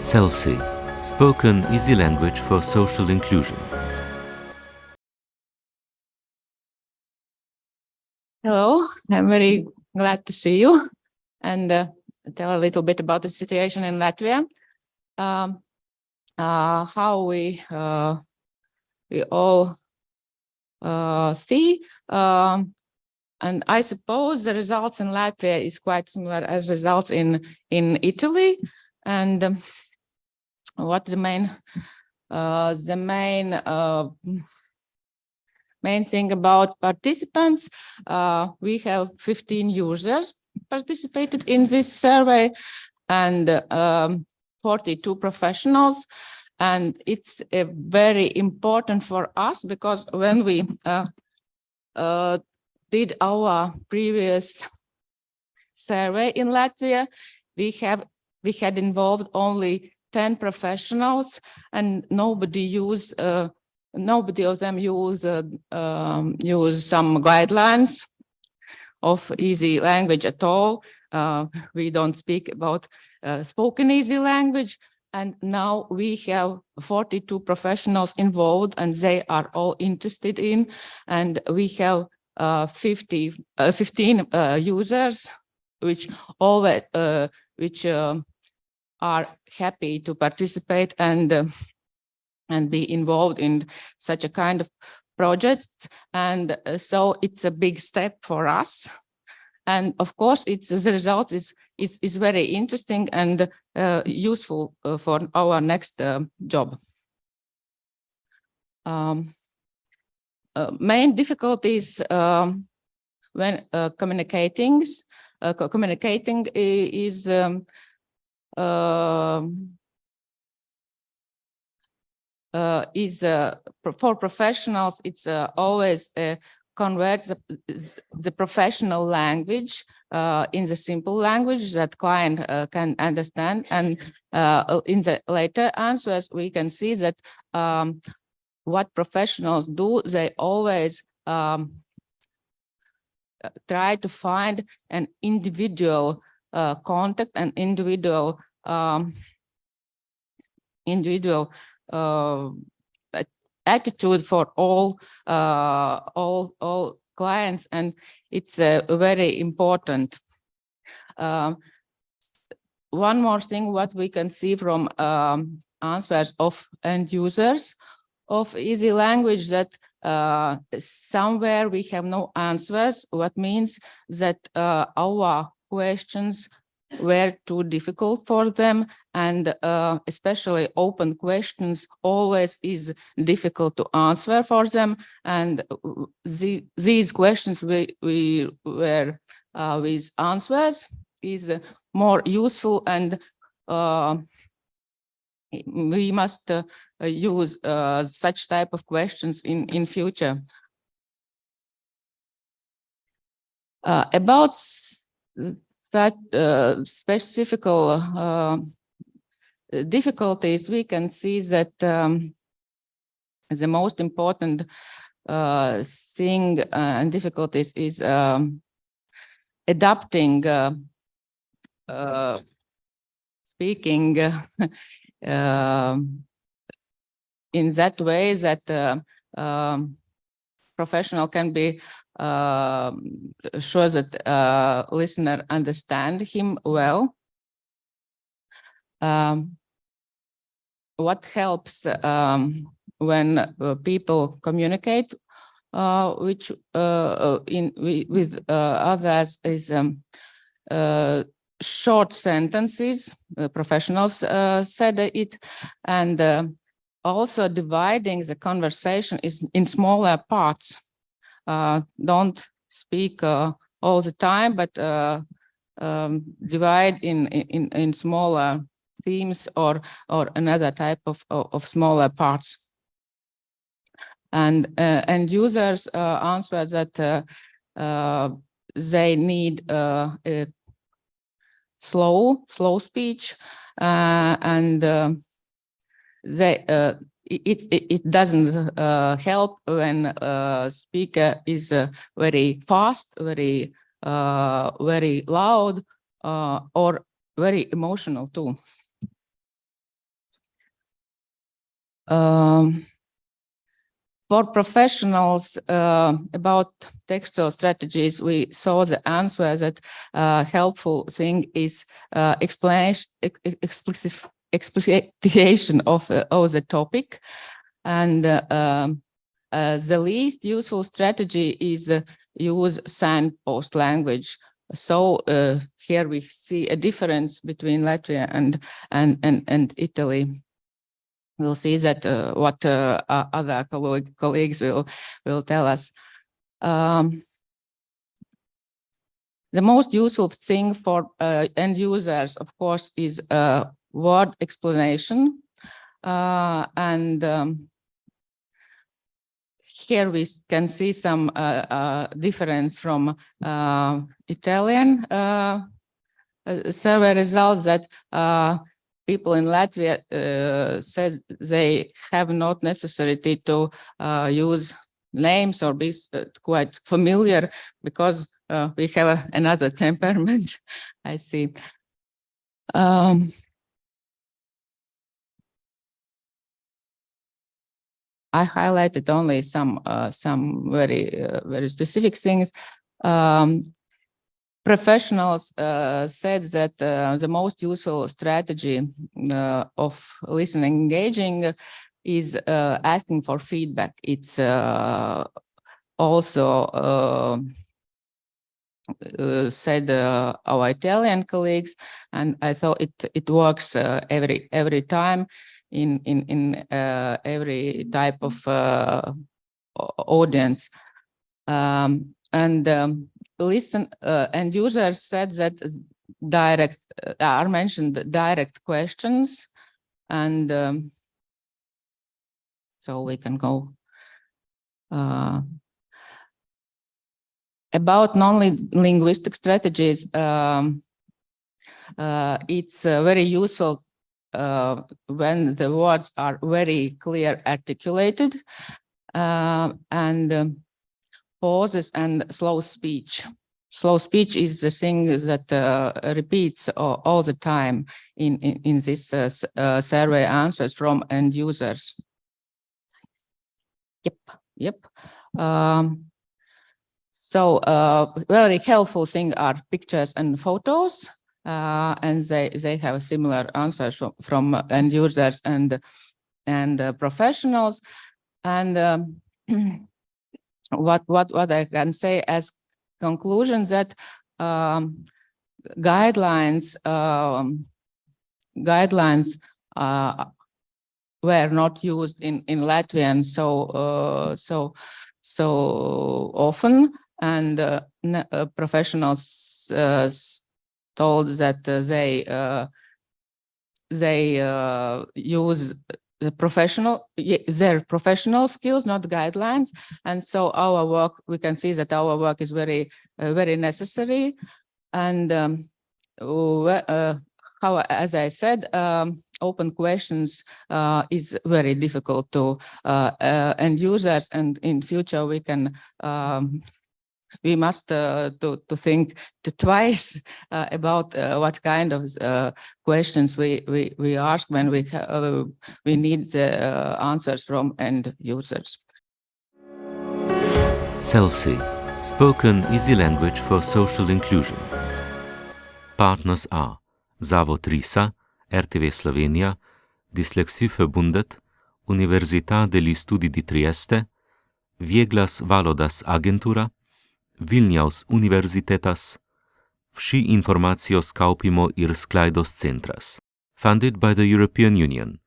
SELSI, spoken easy language for social inclusion. Hello, I'm very glad to see you and uh, tell a little bit about the situation in Latvia. Um, uh, how we uh, we all uh, see. Um, and I suppose the results in Latvia is quite similar as results in in Italy. And um, what the main uh, the main uh, main thing about participants. Uh, we have 15 users participated in this survey and um, 42 professionals. And it's very important for us because when we uh, uh did our previous survey in Latvia, we have we had involved only 10 professionals and nobody used uh, nobody of them use uh, um, use some guidelines of easy language at all. Uh, we don't speak about uh, spoken easy language. And now we have 42 professionals involved and they are all interested in. And we have uh, 50, uh, 15 uh, users, which all which um, are happy to participate and and be involved in such a kind of project. And uh, so it's a big step for us. And of course, it's the result is, is, is very interesting and uh, useful uh, for our next uh, job. Um, uh, main difficulties um, when uh, communicating, communicating is um, uh, is uh, for professionals, it's uh, always uh, convert the, the professional language uh, in the simple language that client uh, can understand. And in the later answers, we can see that um, what professionals do, they always um, try to find an individual contact and individual um, individual uh, attitude for all uh, all all clients, and it's uh, very important. Um, one more thing, what we can see from um, answers of end users of easy language that uh, somewhere we have no answers, what means that uh, our questions were too difficult for them and uh, especially open questions always is difficult to answer for them and the, these questions we, we were uh, with answers is more useful and uh, we must uh, use uh, such type of questions in in future. Uh, about that uh, specific uh, difficulties, we can see that um, the most important uh, thing and difficulties is um, adapting speaking um, in that way that uh, um, professional can be uh, sure that uh, listener understand him well. Um, what helps um, when uh, people communicate uh, which uh, uh, in with others is um, short sentences. professionals said it, and also dividing the conversation is in smaller parts uh, don't speak uh, all the time, but uh, um, divide in, in, in smaller themes or, or another type of, of, of smaller parts. And, and users answer that they need a slow, slow speech and they uh, it, it, doesn't uh, help when a uh, speaker is uh, very fast, very, uh, very loud, uh, or very emotional too. Um, for professionals uh, about textual strategies, we saw the answer that uh, helpful thing is uh, explanation, ex- ex- explicit, explication of, uh, of the topic. And uh, um, uh, the least useful strategy is uh, use signpost language. So here we see a difference between Latvia and and and, and Italy. We'll see that uh, what uh, other colleagues will will tell us. Um, the most useful thing for uh, end users, of course, is word explanation. Uh, and um, here we can see some uh, uh, difference from uh, Italian survey results that people in Latvia uh, said they have not necessity to uh, use names or be quite familiar because uh, we have a- another temperament, I see. Um, I highlighted only some uh, some very uh, very specific things. Um, professionals uh, said that uh, the most useful strategy uh, of listening engaging is uh, asking for feedback. It's also said our Italian colleagues, and I thought it it works every every time in in in uh, every type of uh, audience. Um, and um, listen, uh, and users said that direct are mentioned direct questions, and um, so we can go. About non-linguistic strategies, um, uh, it's uh, very useful uh, when the words are very clear articulated uh, and um, pauses and slow speech. Slow speech is the thing that uh, repeats all, all the time in, in, in this uh, uh, survey answers from end users. Yep, yep. Um, so uh, very helpful thing are pictures and photos, uh, and they they have similar answers from, from end users and and uh, professionals. And um, what what what I can say as conclusion that um, guidelines um, guidelines uh, were not used in in Latvian so uh, so so often, and uh, uh, professionals uh, told that uh, they uh, they uh, use the professional their professional skills, not guidelines, and so our work we can see that our work is very uh, very necessary, and um, uh, how as I said, um, open questions uh, is very difficult to end users, and in future we can um, we must uh, to to think to twice uh, about uh, what kind of questions we we we ask when we we need the answers from end users. SELSI, spoken easy language for social inclusion. Partners are Zavod Risa, RTV Slovenija, Dyslexiförbundet, Università degli Studi di Trieste, Vieglas Valodas Agentura, Vilnius Universitetas, Vsi informacijos kaupimo ir sklaidos centras. Funded by the European Union.